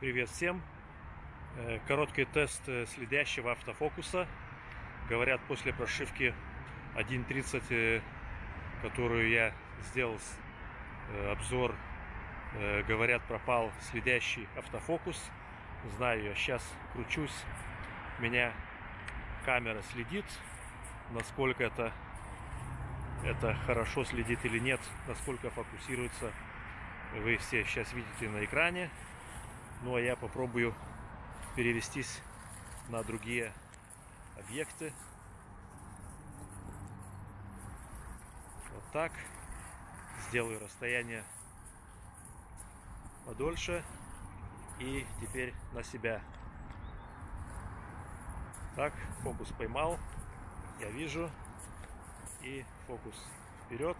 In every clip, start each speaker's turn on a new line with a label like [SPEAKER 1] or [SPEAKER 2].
[SPEAKER 1] Привет всем! Э, Короткий тест э, следящего автофокуса. Говорят, после прошивки 1.30, э, которую я сделал обзор, говорят, пропал следящий автофокус. Знаю, я сейчас кручусь, меня камера следит, насколько это, это хорошо следит или нет, насколько фокусируется, вы все сейчас видите на экране. Ну а я попробую перевестись на другие объекты. Вот так. Сделаю расстояние подольше. И теперь на себя. Так, фокус поймал. Я вижу. И фокус вперед.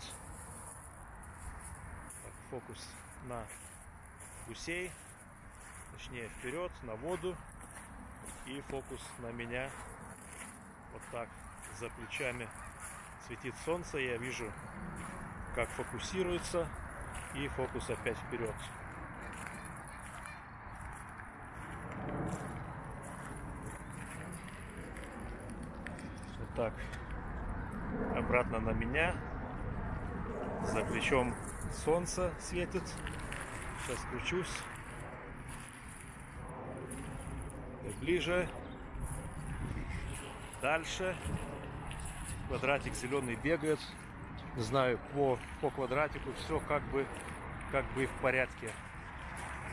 [SPEAKER 1] Так, фокус на гусей точнее вперед, на воду. И фокус на меня. Вот так, за плечами светит солнце. Я вижу, как фокусируется. И фокус опять вперед. Вот так. Обратно на меня. За плечом солнце светит. Сейчас кручусь. ближе, дальше. Квадратик зеленый бегает. Не знаю, по, по квадратику все как бы, как бы в порядке.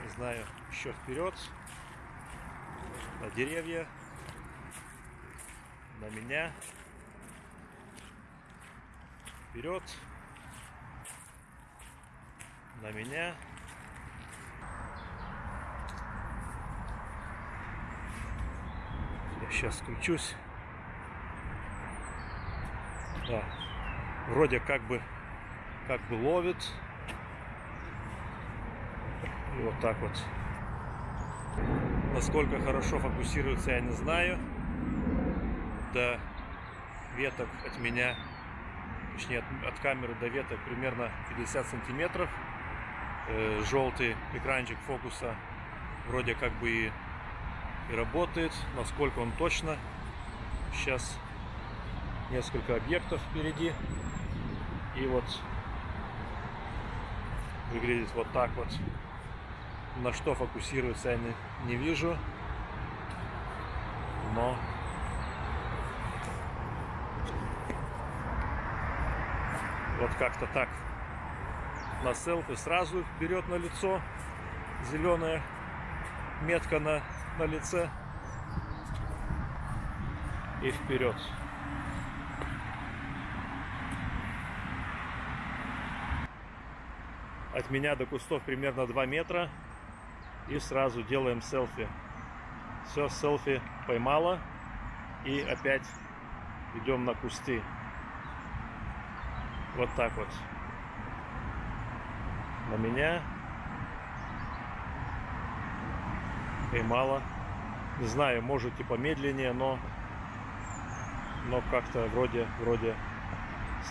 [SPEAKER 1] Не знаю, еще вперед. На деревья. На меня. Вперед. На меня. Сейчас включусь. Да. Вроде как бы как бы ловит. И вот так вот. Насколько хорошо фокусируется, я не знаю. До веток от меня, точнее от, от камеры до веток примерно 50 сантиметров. Э, желтый экранчик фокуса вроде как бы и и работает. Насколько он точно. Сейчас несколько объектов впереди. И вот выглядит вот так вот. На что фокусируется я не, не вижу. Но вот как-то так на селфи сразу берет на лицо зеленая метка на на лице и вперед. От меня до кустов примерно 2 метра. И сразу делаем селфи. Все, селфи поймала. И опять идем на кусты. Вот так вот. На меня поймала. Не знаю, может и помедленнее, но, но как-то вроде, вроде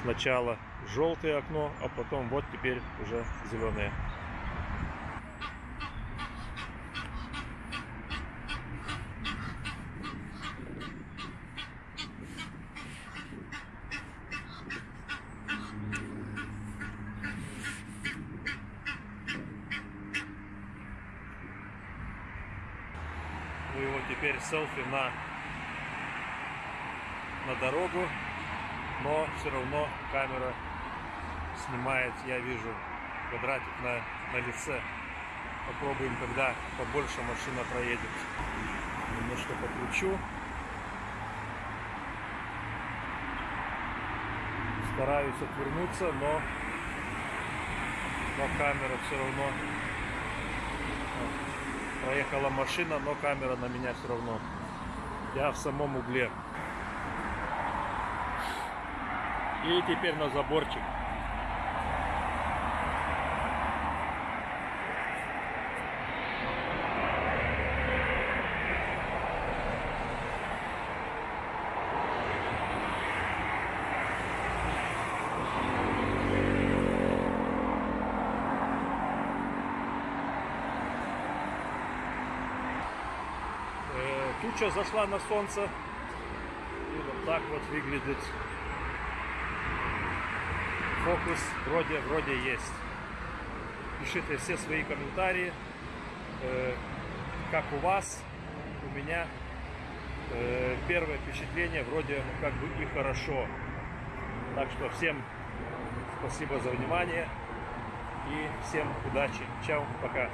[SPEAKER 1] сначала желтое окно, а потом вот теперь уже зеленое. Вот теперь селфи на, на дорогу, но все равно камера снимает, я вижу квадратик на, на лице. Попробуем, когда побольше машина проедет. Немножко покручу. Стараюсь отвернуться, но, но камера все равно Проехала машина, но камера на меня все равно. Я в самом угле. И теперь на заборчик. Туча зашла на солнце. И вот так вот выглядит фокус. Вроде, вроде есть. Пишите все свои комментарии. Э, как у вас, у меня э, первое впечатление вроде ну, как бы и хорошо. Так что всем спасибо за внимание и всем удачи. Чао, пока.